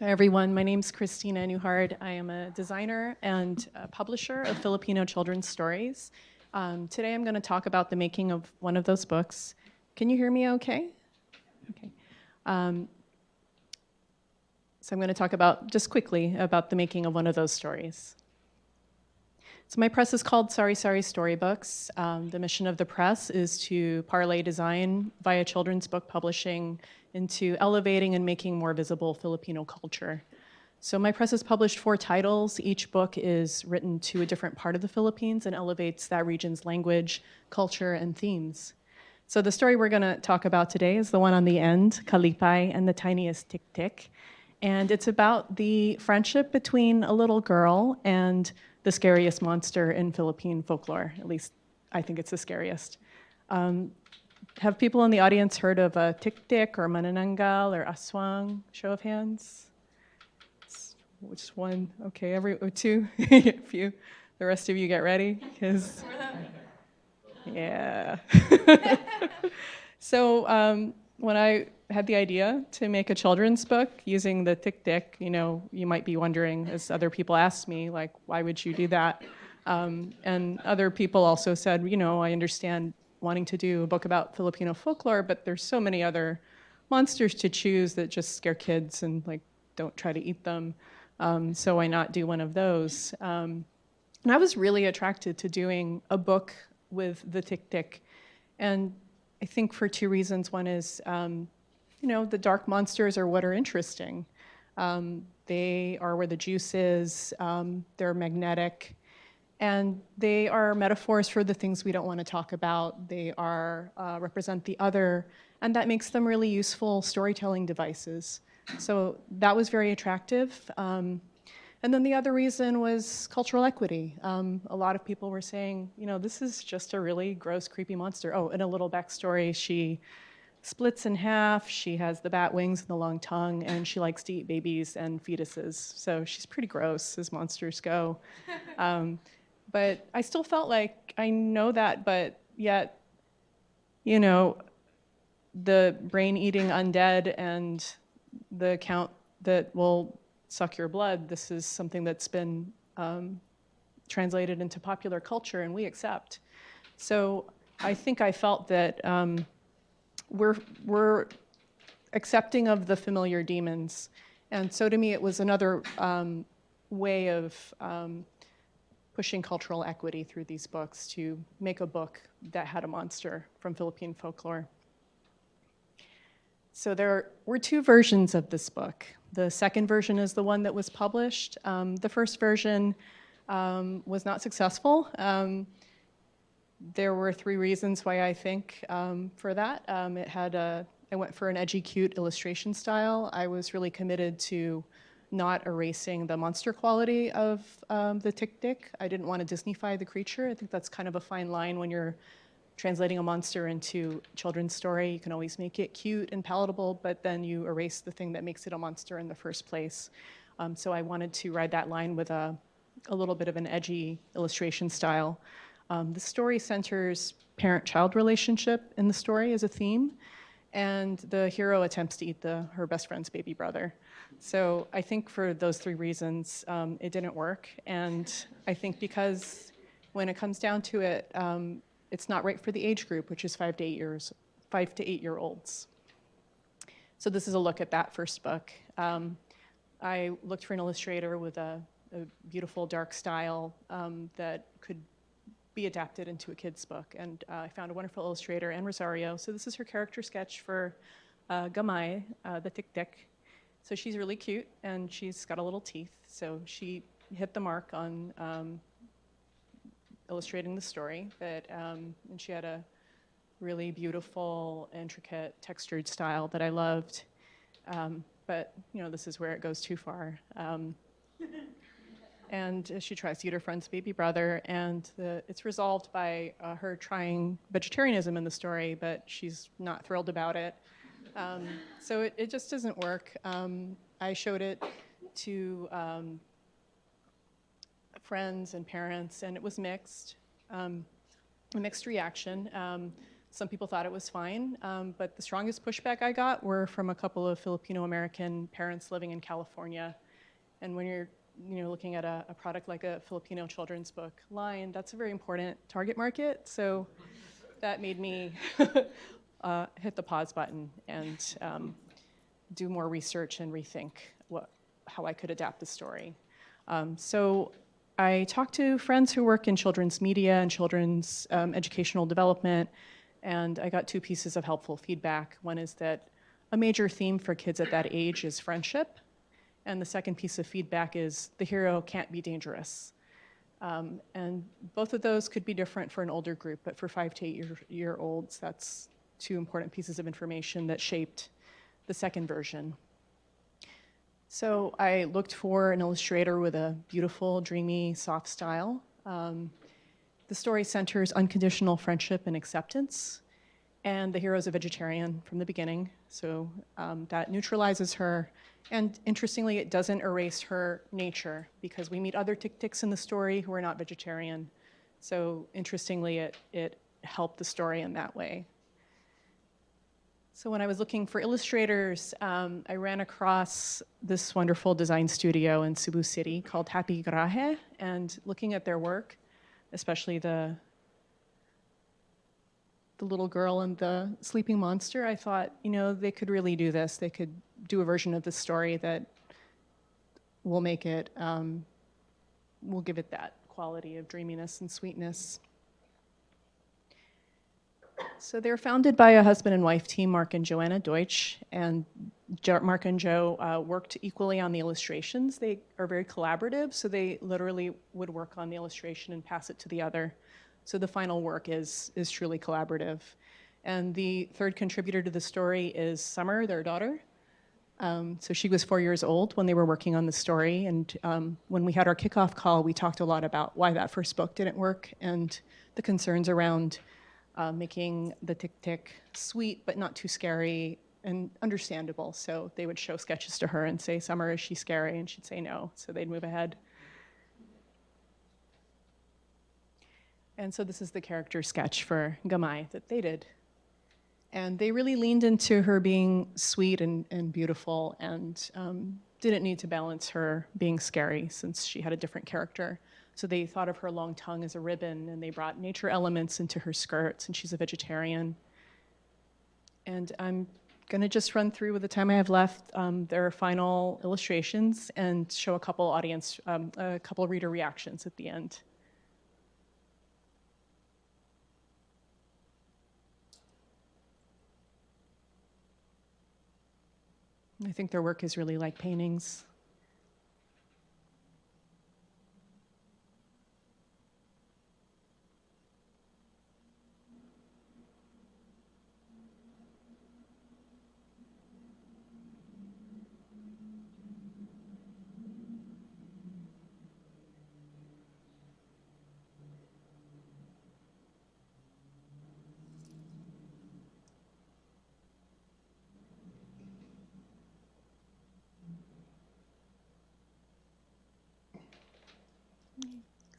Hi everyone, my name is Christina Newhard. I am a designer and a publisher of Filipino children's stories. Um, today I'm going to talk about the making of one of those books. Can you hear me okay? Okay. Um, so I'm going to talk about, just quickly, about the making of one of those stories. So my press is called Sari-Sari Storybooks. Um, the mission of the press is to parlay design via children's book publishing into elevating and making more visible Filipino culture. So my press has published four titles. Each book is written to a different part of the Philippines and elevates that region's language, culture, and themes. So the story we're gonna talk about today is the one on the end, Kalipay and the Tiniest Tik Tik. And it's about the friendship between a little girl and the scariest monster in Philippine folklore. At least I think it's the scariest. Um, have people in the audience heard of a tik tik or manananggal or aswang? Show of hands. Which one? Okay, every two, a few. The rest of you get ready, because yeah. so um, when I had the idea to make a children's book using the tik tik, you know, you might be wondering, as other people asked me, like, why would you do that? Um, and other people also said, you know, I understand wanting to do a book about Filipino folklore, but there's so many other monsters to choose that just scare kids and like don't try to eat them. Um, so why not do one of those? Um, and I was really attracted to doing a book with the Tik Tik. And I think for two reasons. One is, um, you know, the dark monsters are what are interesting. Um, they are where the juice is. Um, they're magnetic. And they are metaphors for the things we don't want to talk about. They are uh, represent the other, and that makes them really useful storytelling devices. So that was very attractive. Um, and then the other reason was cultural equity. Um, a lot of people were saying, you know, this is just a really gross, creepy monster. Oh, and a little backstory, she splits in half, she has the bat wings and the long tongue, and she likes to eat babies and fetuses. So she's pretty gross as monsters go. Um, but I still felt like I know that, but yet, you know, the brain-eating undead and the count that will suck your blood, this is something that's been um, translated into popular culture and we accept. So I think I felt that um, we're, we're accepting of the familiar demons. And so to me, it was another um, way of um, pushing cultural equity through these books to make a book that had a monster from Philippine folklore. So there were two versions of this book. The second version is the one that was published. Um, the first version um, was not successful. Um, there were three reasons why I think um, for that. Um, it had a, I went for an edgy, cute illustration style. I was really committed to not erasing the monster quality of um, the Tik Tik. I didn't want to Disneyfy the creature. I think that's kind of a fine line when you're translating a monster into children's story. You can always make it cute and palatable, but then you erase the thing that makes it a monster in the first place. Um, so I wanted to ride that line with a, a little bit of an edgy illustration style. Um, the story centers parent-child relationship in the story as a theme, and the hero attempts to eat the, her best friend's baby brother. So I think for those three reasons, um, it didn't work. And I think because when it comes down to it, um, it's not right for the age group, which is five to eight years, five to eight year olds. So this is a look at that first book. Um, I looked for an illustrator with a, a beautiful dark style um, that could be adapted into a kid's book. And uh, I found a wonderful illustrator, Anne Rosario. So this is her character sketch for uh, Gamay, uh, the Tik Tik. So she's really cute and she's got a little teeth. So she hit the mark on um, illustrating the story. But, um, and she had a really beautiful, intricate, textured style that I loved. Um, but, you know, this is where it goes too far. Um, and she tries to eat her friend's baby brother, and the, it's resolved by uh, her trying vegetarianism in the story, but she's not thrilled about it. Um, so it, it, just doesn't work. Um, I showed it to um, friends and parents, and it was mixed, um, a mixed reaction. Um, Some people thought it was fine, um, but the strongest pushback I got were from a couple of Filipino American parents living in California. And when you're you know, looking at a, a product like a Filipino children's book line, that's a very important target market. So that made me uh, hit the pause button and um, do more research and rethink what, how I could adapt the story. Um, so I talked to friends who work in children's media and children's um, educational development, and I got two pieces of helpful feedback. One is that a major theme for kids at that age is friendship, and the second piece of feedback is the hero can't be dangerous. Um, and both of those could be different for an older group, but for five to eight year, year olds, that's two important pieces of information that shaped the second version. So I looked for an illustrator with a beautiful, dreamy, soft style. Um, the story centers unconditional friendship and acceptance, and the hero is a vegetarian from the beginning, so um, that neutralizes her. And interestingly, it doesn't erase her nature, because we meet other tick-ticks in the story who are not vegetarian. So interestingly, it, it helped the story in that way. So when I was looking for illustrators, um, I ran across this wonderful design studio in Cebu City called Happy Garaje, and looking at their work, especially the the little girl and the sleeping monster, I thought, you know, they could really do this. They could do a version of the story that will make it, um, will give it that quality of dreaminess and sweetness. So they're founded by a husband and wife team, Mark and Joanna Deutsch, and Mark and Joe uh, worked equally on the illustrations. They are very collaborative, so they literally would work on the illustration and pass it to the other. So the final work is, is truly collaborative. And the third contributor to the story is Summer, their daughter. Um, so she was four years old when they were working on the story, and um, when we had our kickoff call, we talked a lot about why that first book didn't work and the concerns around uh, making the tick-tick sweet but not too scary and understandable. So they would show sketches to her and say, Summer, is she scary? And she'd say no, so they'd move ahead. And so this is the character sketch for Gamay that they did. And they really leaned into her being sweet and, and beautiful and um, didn't need to balance her being scary since she had a different character. So they thought of her long tongue as a ribbon and they brought nature elements into her skirts and she's a vegetarian. And I'm gonna just run through with the time I have left um, their final illustrations and show a couple audience, um, a couple reader reactions at the end. I think their work is really like paintings.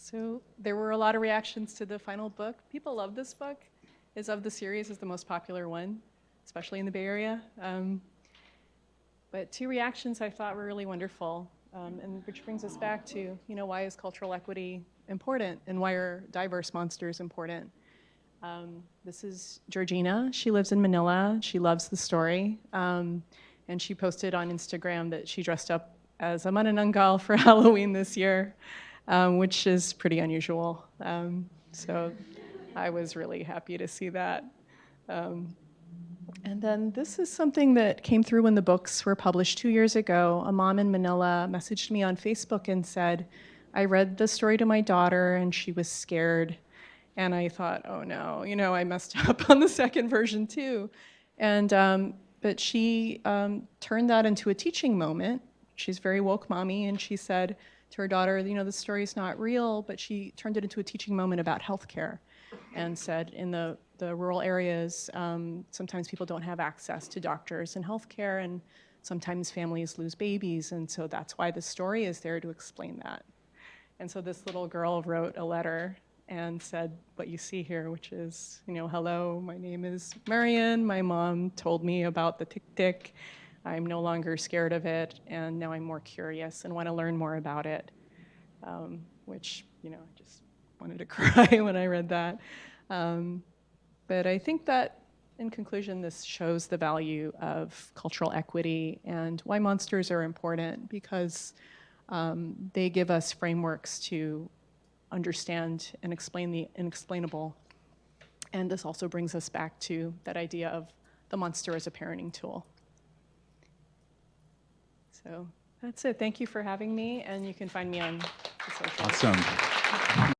So there were a lot of reactions to the final book. People love this book. Is of the series is the most popular one, especially in the Bay Area. Um, but two reactions I thought were really wonderful, um, and which brings us back to, you know, why is cultural equity important and why are diverse monsters important? Um, this is Georgina. She lives in Manila. She loves the story. Um, and she posted on Instagram that she dressed up as a manananggal for Halloween this year um, which is pretty unusual. Um, so I was really happy to see that. Um, and then this is something that came through when the books were published two years ago. A mom in Manila messaged me on Facebook and said, I read the story to my daughter and she was scared. And I thought, oh no, you know, I messed up on the second version too. And, um, but she um, turned that into a teaching moment. She's very woke mommy and she said, to her daughter, you know, the story is not real, but she turned it into a teaching moment about healthcare and said in the, the rural areas, um, sometimes people don't have access to doctors and healthcare, and sometimes families lose babies, and so that's why the story is there to explain that. And so this little girl wrote a letter and said what you see here, which is, you know, hello, my name is Marion. My mom told me about the tick tick. I'm no longer scared of it, and now I'm more curious and want to learn more about it. Um, which, you know, I just wanted to cry when I read that. Um, but I think that, in conclusion, this shows the value of cultural equity and why monsters are important because um, they give us frameworks to understand and explain the inexplainable. And this also brings us back to that idea of the monster as a parenting tool. So that's it. Thank you for having me, and you can find me on the social. Awesome.